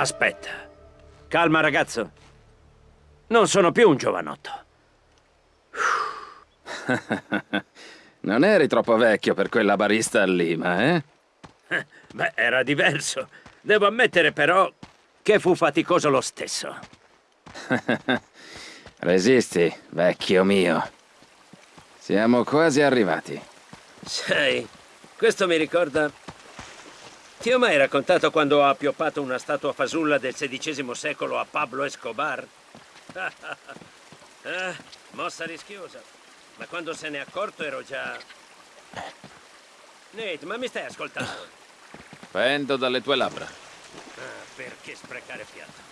Aspetta. Calma, ragazzo. Non sono più un giovanotto. non eri troppo vecchio per quella barista a Lima, eh? Beh, era diverso. Devo ammettere, però, che fu faticoso lo stesso. Resisti, vecchio mio. Siamo quasi arrivati. Sai, questo mi ricorda... Ti ho mai raccontato quando ho appioppato una statua fasulla del XVI secolo a Pablo Escobar? ah, mossa rischiosa. Ma quando se ne è accorto ero già... Nate, ma mi stai ascoltando? Pendo dalle tue labbra. Ah, perché sprecare fiato?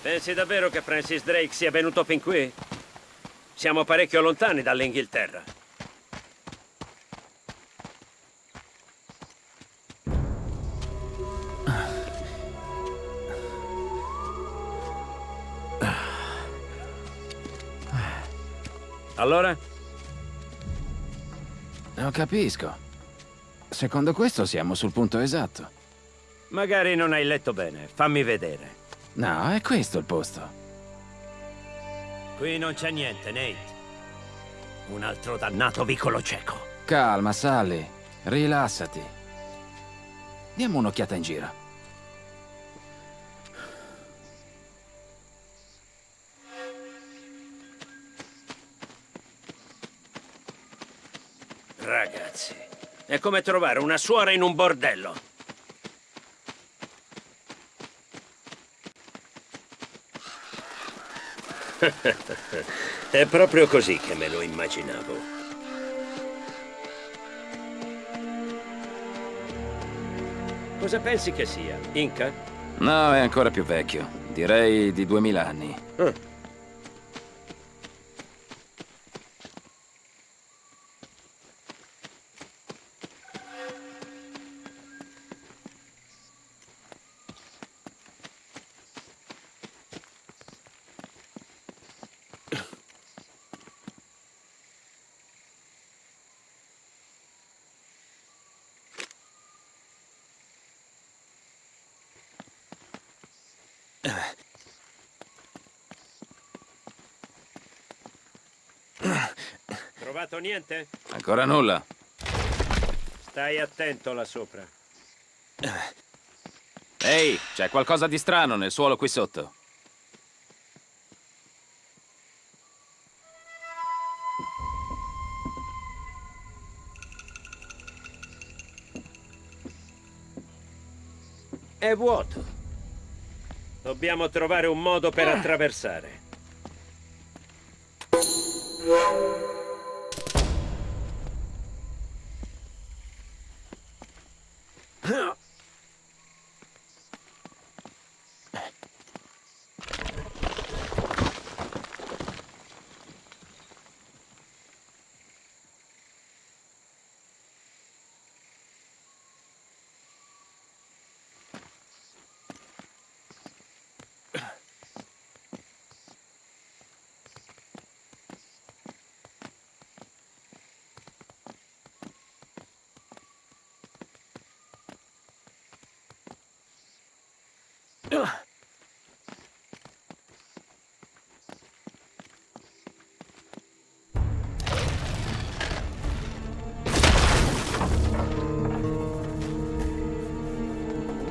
Pensi davvero che Francis Drake sia venuto fin qui? Siamo parecchio lontani dall'Inghilterra. Allora? Non capisco. Secondo questo siamo sul punto esatto. Magari non hai letto bene. Fammi vedere. No, è questo il posto. Qui non c'è niente, Nate. Un altro dannato vicolo cieco. Calma, Sally. Rilassati. Diamo un'occhiata in giro. Ragazzi, è come trovare una suora in un bordello. È proprio così che me lo immaginavo. Cosa pensi che sia? Inca? No, è ancora più vecchio. Direi di 2000 anni. Ah. Trovato niente? Ancora nulla. Stai attento là sopra. Ehi, c'è qualcosa di strano nel suolo qui sotto. È vuoto. Dobbiamo trovare un modo per attraversare.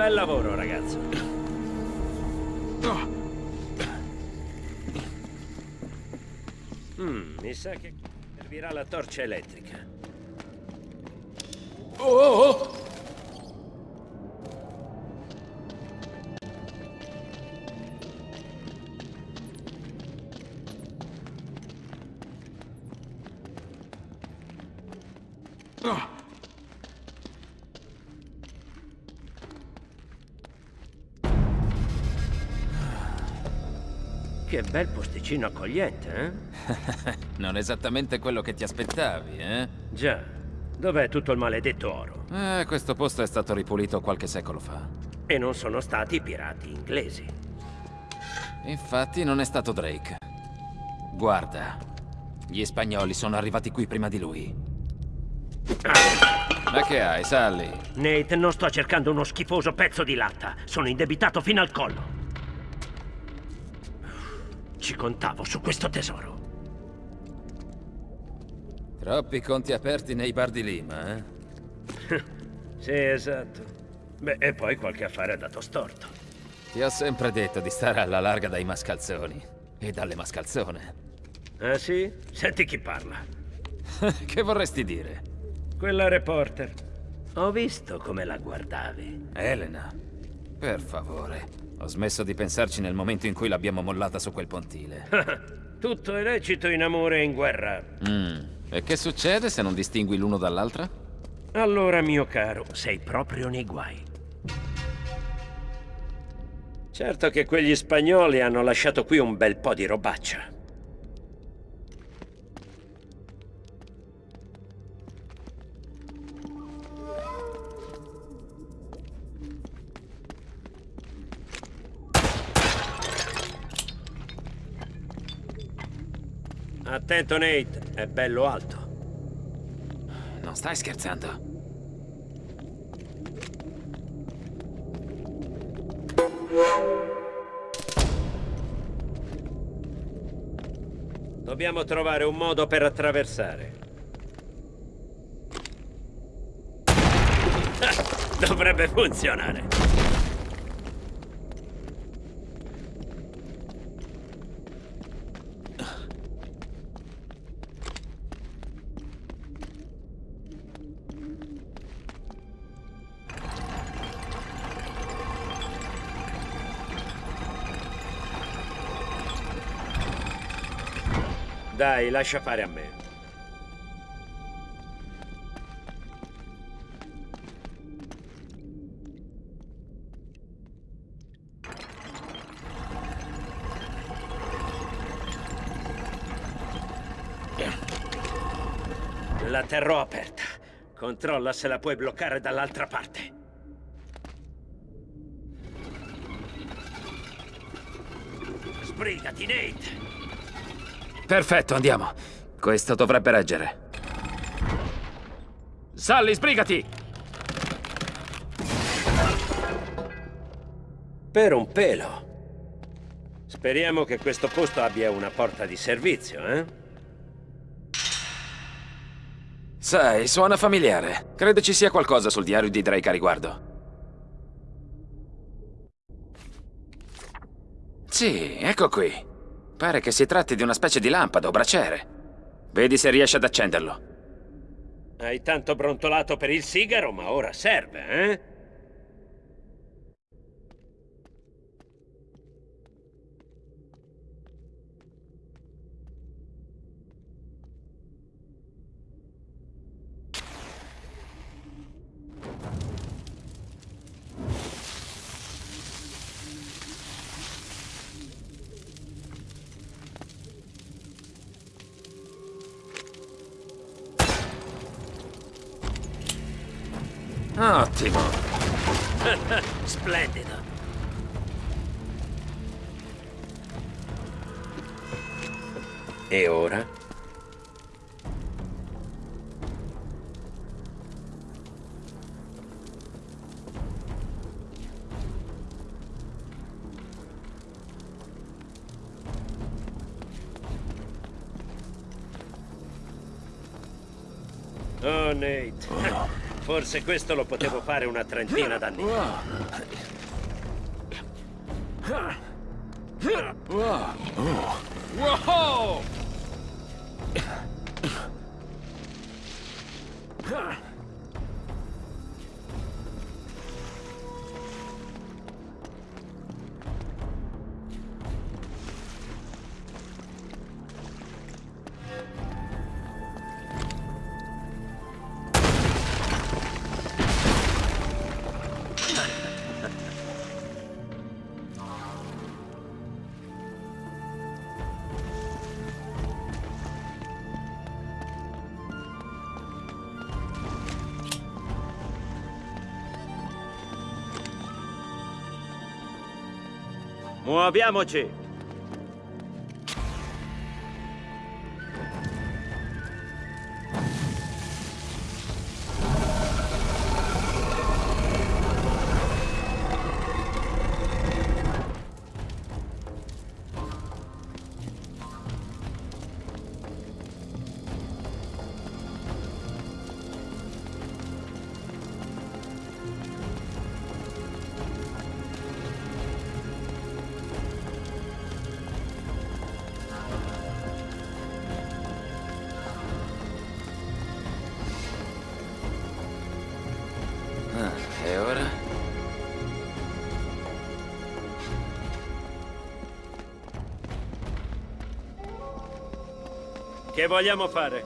Bel lavoro, ragazzo. Mm, mi sa che servirà la torcia elettrica. Oh, oh, oh! Che bel posticino accogliente, eh? non esattamente quello che ti aspettavi, eh? Già. Dov'è tutto il maledetto oro? Eh, questo posto è stato ripulito qualche secolo fa. E non sono stati i pirati inglesi. Infatti non è stato Drake. Guarda. Gli spagnoli sono arrivati qui prima di lui. Ma che hai, Sally? Nate, non sto cercando uno schifoso pezzo di latta. Sono indebitato fino al collo. Ci contavo su questo tesoro. Troppi conti aperti nei bar di Lima, eh? sì, esatto. Beh, e poi qualche affare ha dato storto. Ti ho sempre detto di stare alla larga dai mascalzoni. E dalle mascalzone. Ah sì? Senti chi parla. che vorresti dire? Quella reporter. Ho visto come la guardavi. Elena, per favore. Ho smesso di pensarci nel momento in cui l'abbiamo mollata su quel pontile. Tutto è lecito in amore e in guerra. Mm. E che succede se non distingui l'uno dall'altra? Allora, mio caro, sei proprio nei guai. Certo che quegli spagnoli hanno lasciato qui un bel po' di robaccia. Attento Nate, è bello alto. Non stai scherzando? Dobbiamo trovare un modo per attraversare. Dovrebbe funzionare. Dai, lascia fare a me. La terrò aperta. Controlla se la puoi bloccare dall'altra parte. Sbrigati, Nate! Perfetto, andiamo. Questo dovrebbe reggere. Sally, sbrigati! Per un pelo. Speriamo che questo posto abbia una porta di servizio, eh? Sai, suona familiare. Credo ci sia qualcosa sul diario di Drake a riguardo. Sì, ecco qui. Pare che si tratti di una specie di lampada o braciere. Vedi se riesci ad accenderlo. Hai tanto brontolato per il sigaro, ma ora serve, eh? Ottimo. Splendido. E ora? Oh, Nate. Oh. Forse questo lo potevo fare una trentina d'anni. Wow! Muoviamoci! Che vogliamo fare?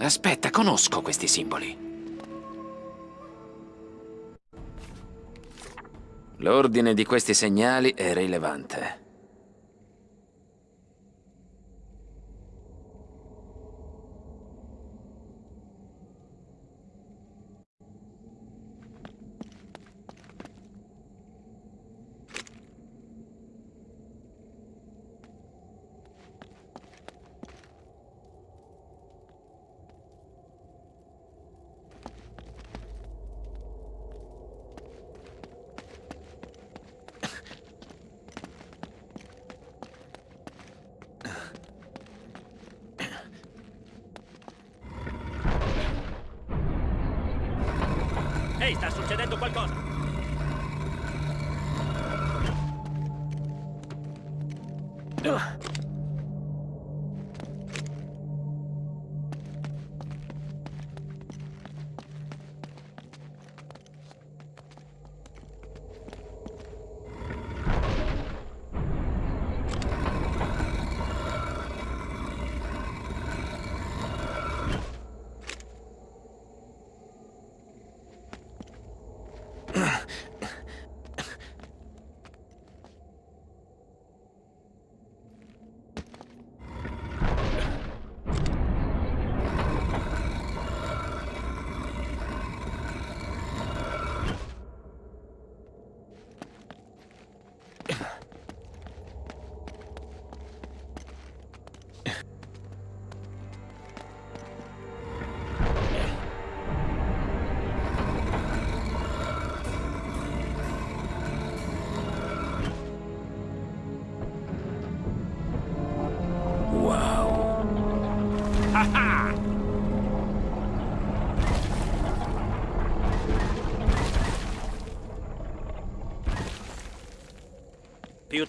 Aspetta, conosco questi simboli. L'ordine di questi segnali è rilevante.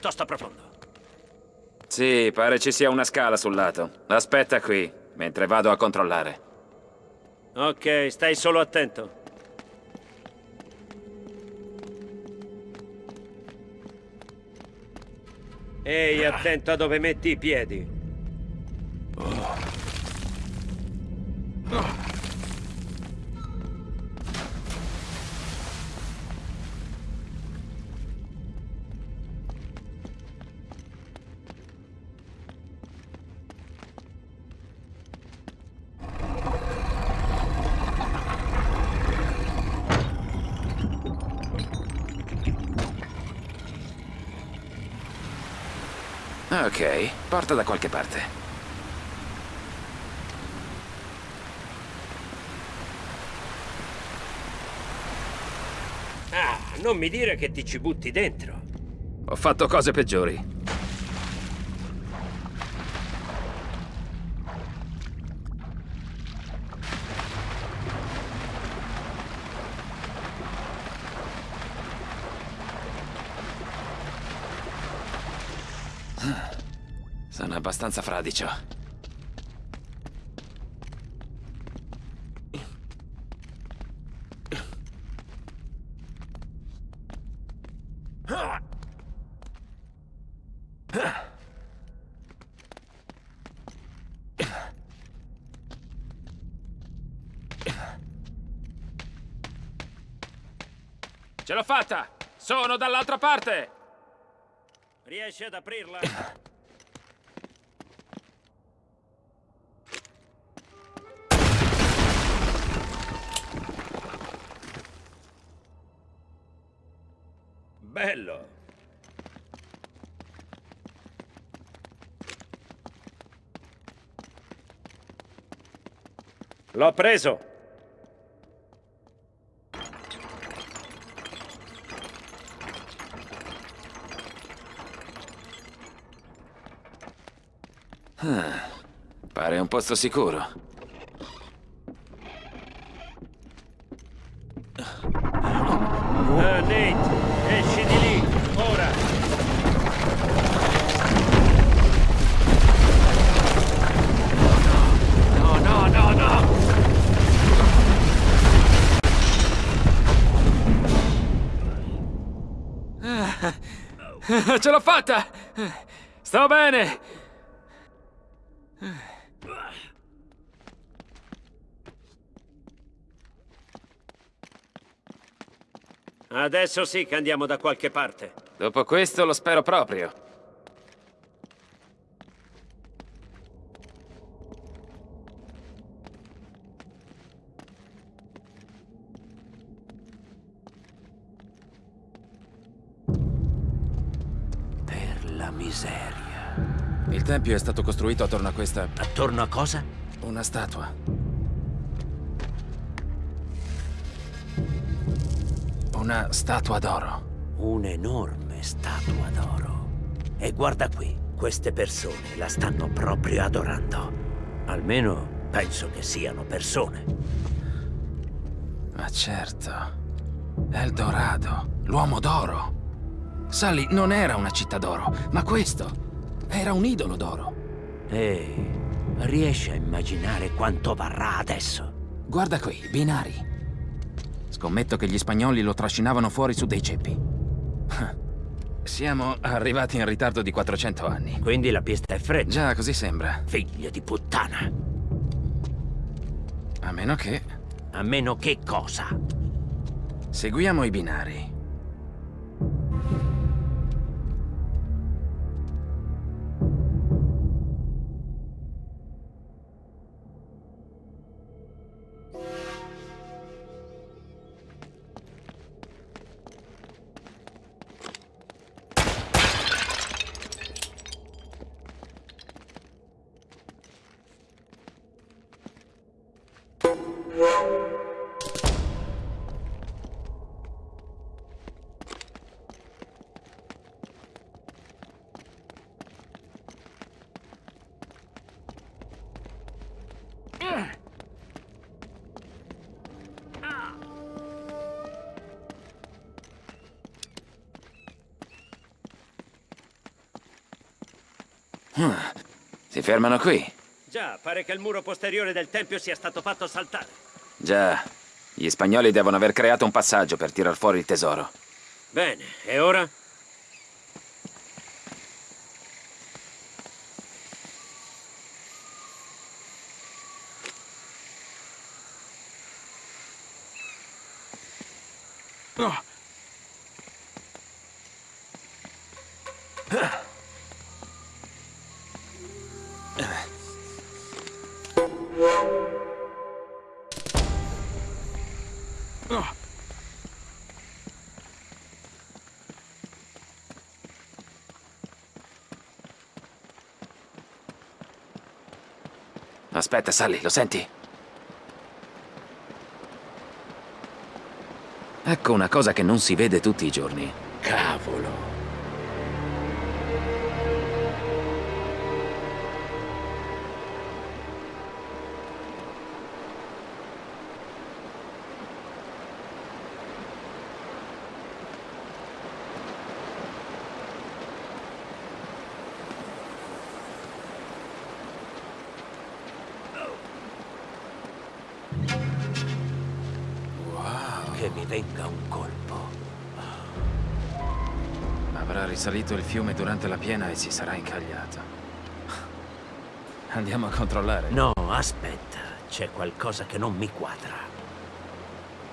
Piuttosto profondo. Sì, pare ci sia una scala sul lato. Aspetta qui, mentre vado a controllare. Ok, stai solo attento. Ehi, attento a dove metti i piedi. Ok, porta da qualche parte. Ah, non mi dire che ti ci butti dentro. Ho fatto cose peggiori. Sono abbastanza fradicio. Ce l'ho fatta! Sono dall'altra parte! Riesci ad aprirla? Bello! L'ho preso! Pare un posto sicuro. Ah, Ce l'ho fatta! Sto bene! Adesso sì che andiamo da qualche parte. Dopo questo lo spero proprio. Tempio è stato costruito attorno a questa... Attorno a cosa? una statua. Una statua d'oro. Un'enorme statua d'oro. E guarda qui, queste persone la stanno proprio adorando. Almeno penso che siano persone. Ma certo. Eldorado, l'uomo d'oro. Sally non era una città d'oro, ma questo era un idolo d'oro. E riesci a immaginare quanto varrà adesso? Guarda qui, binari. Scommetto che gli spagnoli lo trascinavano fuori su dei ceppi. Siamo arrivati in ritardo di 400 anni. Quindi la pista è fredda. Già, così sembra. Figlio di puttana. A meno che... A meno che cosa? Seguiamo i binari. Si fermano qui. Già, pare che il muro posteriore del tempio sia stato fatto saltare. Già, gli spagnoli devono aver creato un passaggio per tirar fuori il tesoro. Bene, e ora? Aspetta, Sally, lo senti? Ecco una cosa che non si vede tutti i giorni. Venga un colpo. Avrà risalito il fiume durante la piena e si sarà incagliato. Andiamo a controllare. No, aspetta. C'è qualcosa che non mi quadra.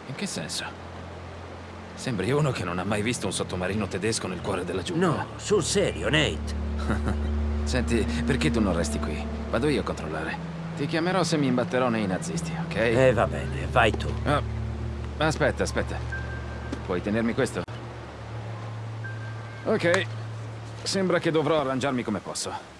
In che senso? Sembri uno che non ha mai visto un sottomarino tedesco nel cuore della giungla. No, sul serio, Nate. Senti, perché tu non resti qui? Vado io a controllare. Ti chiamerò se mi imbatterò nei nazisti, ok? Eh, va bene, vai tu. Ah, aspetta, aspetta. Puoi tenermi questo? Ok. Sembra che dovrò arrangiarmi come posso.